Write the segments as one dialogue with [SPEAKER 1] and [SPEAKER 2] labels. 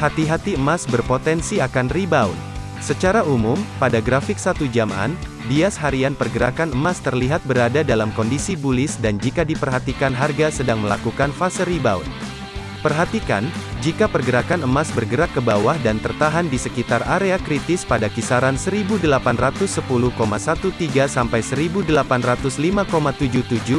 [SPEAKER 1] hati-hati emas berpotensi akan rebound. Secara umum, pada grafik satu jaman, bias harian pergerakan emas terlihat berada dalam kondisi bullish dan jika diperhatikan harga sedang melakukan fase rebound. Perhatikan, jika pergerakan emas bergerak ke bawah dan tertahan di sekitar area kritis pada kisaran 1810,13 sampai 1805,77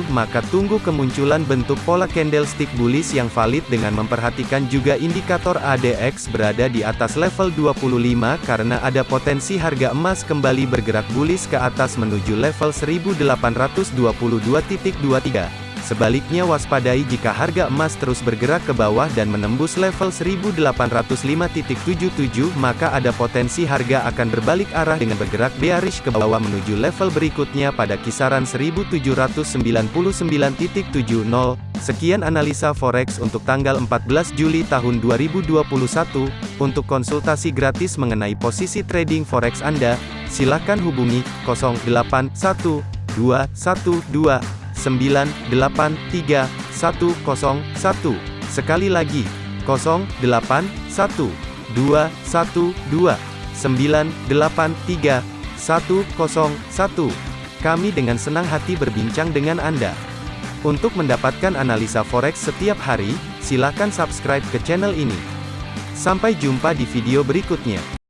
[SPEAKER 1] maka tunggu kemunculan bentuk pola candlestick bullish yang valid dengan memperhatikan juga indikator ADX berada di atas level 25 karena ada potensi harga emas kembali bergerak bullish ke atas menuju level 1822.23. Sebaliknya waspadai jika harga emas terus bergerak ke bawah dan menembus level 1805.77 maka ada potensi harga akan berbalik arah dengan bergerak bearish ke bawah menuju level berikutnya pada kisaran 1799.70. Sekian analisa forex untuk tanggal 14 Juli tahun 2021. Untuk konsultasi gratis mengenai posisi trading forex Anda, silakan hubungi 081212 983 101. Sekali lagi, 081 212 983 101. Kami dengan senang hati berbincang dengan Anda. Untuk mendapatkan analisa forex setiap hari, silakan subscribe ke channel ini. Sampai jumpa di video berikutnya.